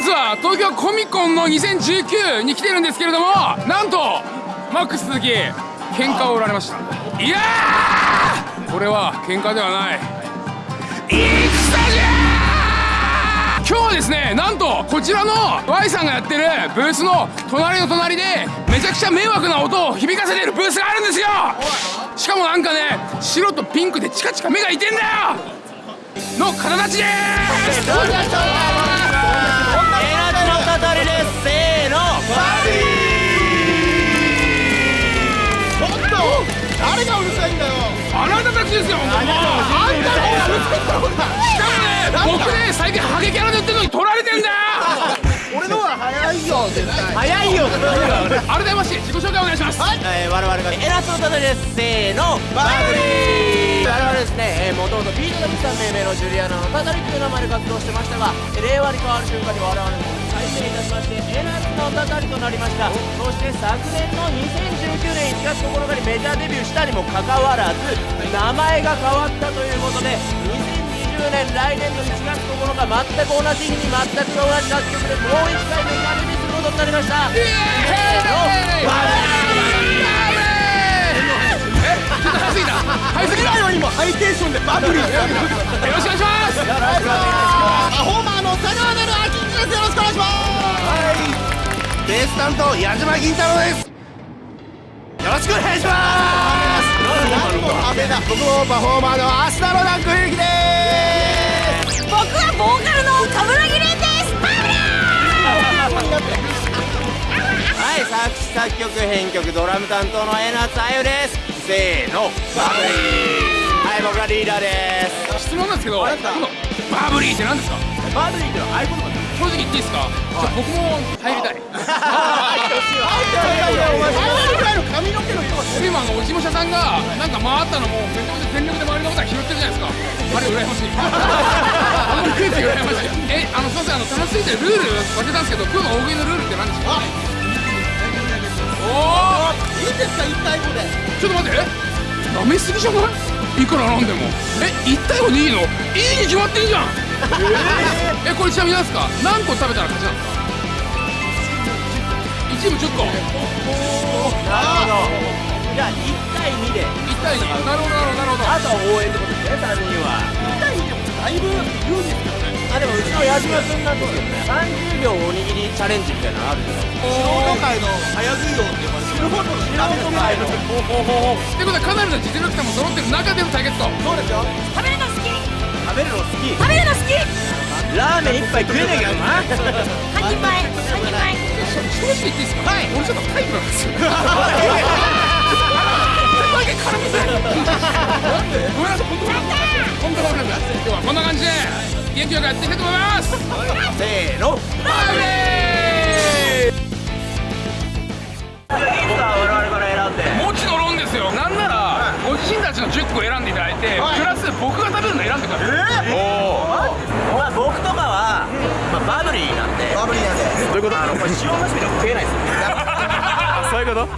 日は東京コミコンの2019に来てるんですけれどもなんとマックス鈴木喧嘩を売られました。いやー！これは喧嘩ではない。戦じゃ今日はですねなんとこちらの Y さんがやってるブースの隣の隣でめちゃくちゃ迷惑な音を響かせてるブースがあるんですよ！しかもなんかね白とピンクでチカチカ目がいてんだよ！の方たちです！たたちですよあんたのあんたの方がぶつけたのかしかもね僕ね最近ハゲキャラで売ってるのに取られてんだよ。俺の方が早いよ。絶対早いよ。改めまして自己紹介お願いします。えー我々が。エナジの語りですせーの。バディ我々ですビートダムさん命名のジュリアナの語りという名前で活動してましたが令和に変わる瞬間に我々も改名いたしましてエナジの語りとなりました。そして昨年の2019年1月9日にメジャーデビューしたにもかかわらず名前が変わったということで2020年来年の1月9日全く同じ日に全く同じ楽曲でもう1回メジャーデビューすることになりました。せーのバえちょっと早すぎた早すぎよりもハイテンションでバブリーよろしくお願いします。パフォーマーの佐川なるあきんですよろしくお願いします。ベース担当矢島銀太郎です。よろしくお願いします。何も派手な僕もパフォーマーの芦田のダンクゆきです。僕はボーカルの冠城はい作詞作曲編曲ドラム担当の江夏あゆです。せーのバブリー。はい僕がリーダーです。質問なんですけどこのバブリーって何ですか？バブリーってのは合言葉正直言っていいですか？じゃあ僕も入りたい。髪の毛の色が今あのお事務所さんがなんか回ったのもめちゃめちゃ全力で周りのことは拾ってるじゃないですかあれ羨ましいあのクイズ羨ましいえあのすいませんあの楽しすぎてルール忘れたんですけど今日の大食いのルールって何ですかおおいいんですか一対五でちょっと待ってえ舐めすぎじゃないいくらなんでもえ1対5でいいのいいに決まってんじゃんえこれちなみに何ですか？何個食べたら勝ちなん？ですか1チーム10個なるほどじゃあ1対2で1対2なるほどなるほどなるほどあとは応援ってことですね3人は一対二でもだいぶ有利ですけどねあでもうちの矢島君なんですけどね30秒おにぎりチャレンジみたいなのあるじゃないですか界の早食い王って呼ばれてる。素人ダメです界のってことはかなりの実力者も揃ってる中での対決とそうですよ食べるの好き食べるの好き食べるの好きラーメン一杯食えねえけどな半人前。半人前。正直言っていいですかはい俺ちょっとタイプなんですよちょっとだけ絡みたいなんでごめんなさい本当本当今日はこんな感じで元気よくやっていきたいと思いますせーのバブリい僕が食べるの選んでくださいまあ僕とかは、まあ、バブリーなんで。バブリーなんで。どういうこと？あのこれ塩なしみたいな食えないですよ。そういうこと？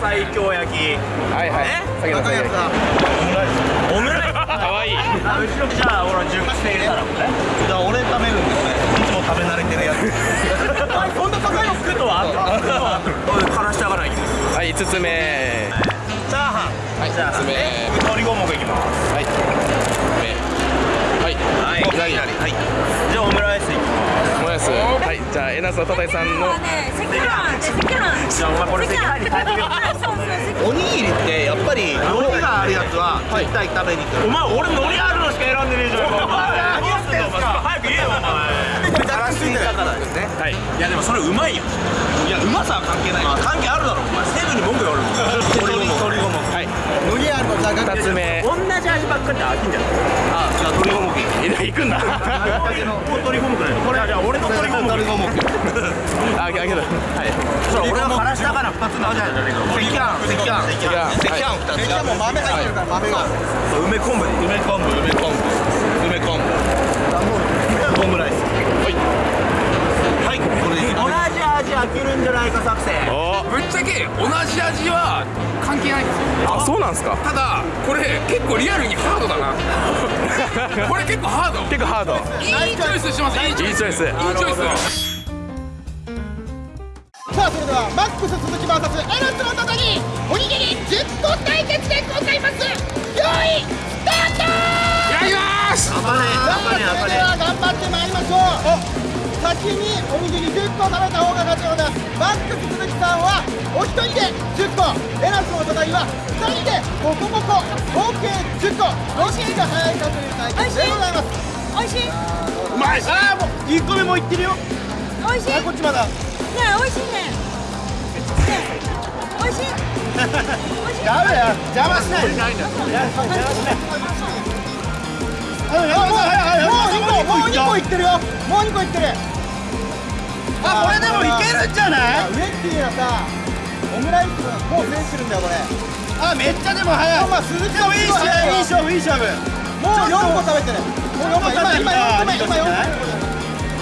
最強焼きはいはいね先ほど赤いやつだオムライスかわいいあ後ろじゃあ俺10口で入れたらこれじゃあ俺食べるんですねいつも食べ慣れてるやつそんな高いの作るのはからしたからいきますはい5つ目はいじゃあ5つ目鶏五目い。きますはい。目はい。はい。はい。じゃあオムライスいきます。オムライス。はい。じゃあえなすのたたいさんの。ねセキャンセキャンじゃあお前これセキャン席入りあそうおにぎりってやっぱり海苔があるやつは絶対食べに行く。お前俺海苔あるのしか選んでねえじゃん。お前んすか。早く言えよお前。からですねはい。いやでもそれうまいよ。いやうまさるのじゃが2つ目同じ味ばっかりで飽き。んじゃないあじゃあ鶏五目え行くんだ鶏五目だよこれじゃあ俺の鶏五目鶏五目あはいそれ俺がからしたから2つじゃないけど赤飯赤飯赤飯赤飯二つ赤飯も豆入ってるから豆が。梅昆布。梅昆布梅昆布。梅昆布。オムライスはいはいこれでいき同ますじ味飽きるんじゃないか作戦。おぶっちゃけ同じ味は関係ないんですよ。あそうなんすか？ただこれ結構リアルにハードだな。これ結構ハード。結構ハード。いいチョイスしてますいいチョイス。いいチョイス。いいチョイス。さあそれではマックス鈴木 VS エナツの戦い。おにぎり10個対決でございます。用意スタートやりますさあそれでは頑張ってまいりましょう先におにぎり10個食べた方が勝ちですマックス鈴木さんはお一人で10個エナツの戦いは2人で5個5個合計10個どっちが早いかという対決でございます美味しい。うまいああもう1個目もいってるよ美味しい。ねこっちまだ美味しいね。ね美味しい。美味しい。ダメだよ邪魔しない邪魔しないもう2個もう2個いってる。よもう2個いってる。あこれでもいけるんじゃない？ウエッティはさオムライスもう制してるんだよこれあめっちゃでも早い？まあ鈴木でもいい？勝負いい？勝負いい？勝負もう4個食べてるもう4個今今4個目今4個目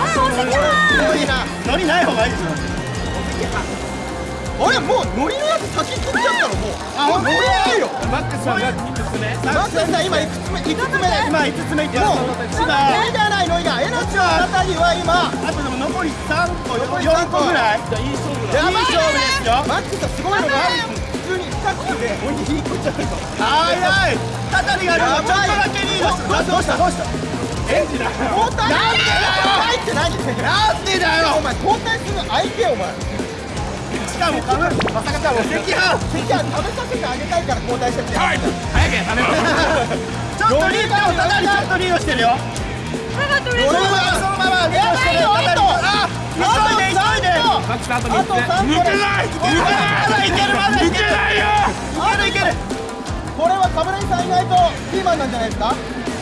あ、お赤目もういい？な海苔ない？方がいい？ですよお赤飯あれもう海苔のやつ先食っちゃったのもう。あもう海苔ないよマックスさんがいくつ目。マックスさん今いくつ目いくつ目？で今5つ目いってもうます海苔じゃないのがエナチのあたりは今。あとでも残り3個残り4三個個ぐらい。いい勝負やばいね。いい勝負ですよ。マックスさんすごいのがある普通に2口でおにぎり1個いっちゃったよ早い。たたりがあるちょっとだけリードしてどうした？どうした？エンジだ交代なんでだよ。って何なんでだよ。お前交代する相手お前しかもかぶまさかちゃんも赤飯。関は食べさせてあげたいから交代してって。はい。早くや食べますちょっとリードたたりちょっとリードしてるよ。パパと嬉しい。俺はそのままリードしてる。たたりあ急いで急いで。とあと3個でない。まだいけるまだいけるないよ。いけるいける。これは冠さんいないとピーマンなんじゃないですか？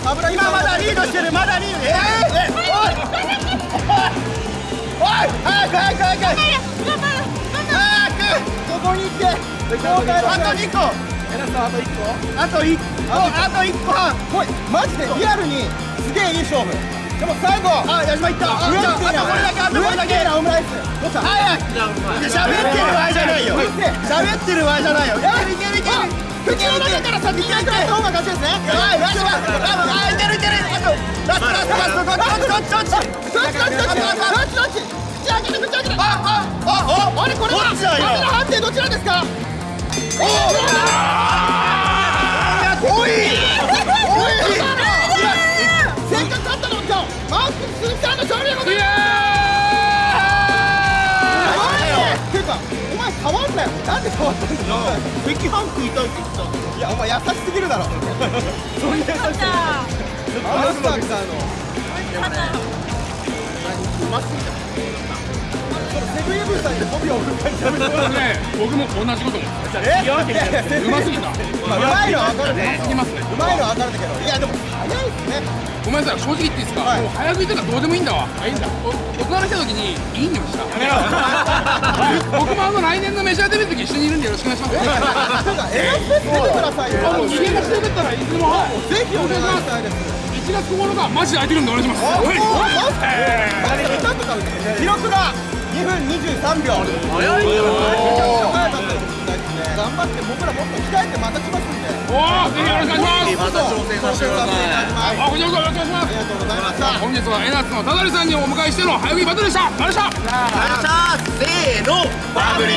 冠今まだリードしてる。まだリードえー、え。おい。おい。早く早く早く早くここに行って交代あと2個。あと1個。あと1個。半。こいマジでリアルにすげえいい勝負。でも最後あ矢島いったあとこれだけあとこれだけオムライスどうした早い喋ってる場合じゃないよ喋ってる場合じゃないよいけるいけるいける口の中から先に入った方が勝ちですねやばい矢島あいけるいけるあとラストラストラストどっちどっちどっちああれこれはどっちだよカメラ判定どちらですかおいせっかく勝ったの今日マークス鈴木さんの勝利でございますていうかお前変わんなよなんで変わったんだよ赤飯食いたいって言ったいやお前優しすぎるだろそんな優しさ勝った。あのスタッフさんの勝った。そのセブンイブさんに媚びを振る感じやめてもらってね僕も同じこと思うえいやいやうますぎたうまいのは分かるねすぎますねうまいのは分かるけどいやでも早いっすねごめんなさい正直言っていいですか、はいもう早食いとかどうでもいいんだわいいんだ大人に来た時にいい匂いした僕もあの来年のメジャーデビューの時一緒にいるんでよろしくお願いしますえなんかエラスペ出てくださいよあの逃げ出してよかったらいつもぜひお願いしたいです1月9日マジで空いてるんでお願いしますはいちゃんと食べて記録が2分23秒。早いよ。早かったですね頑張って僕らもっと鍛えてまた来ます。んでおおぜひよろしくお願いします。また挑戦させてくださいあこちらこそよろしくお願いします。ありがとうございました本日はエナッツのただりさんにお迎えしての早食いバトルでしたありがとうございましたせーのバブリ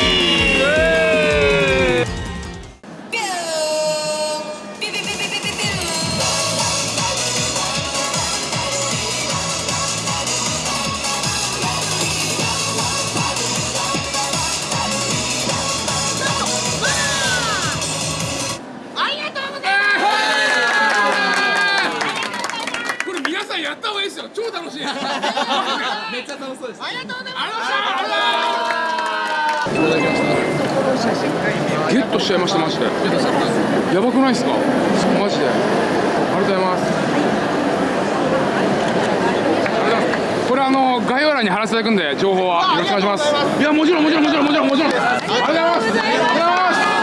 ーそうです。ありがとうございます。いただきましたゲットしちゃいましたマジで。やばくないですか？マジで。ありがとうございます。これあの概要欄に貼らせていただくんで情報は。よろしくお願いします。いやもちろんもちろんもちろんもちろんもちろん。ありがとうございます。ありがとうございます。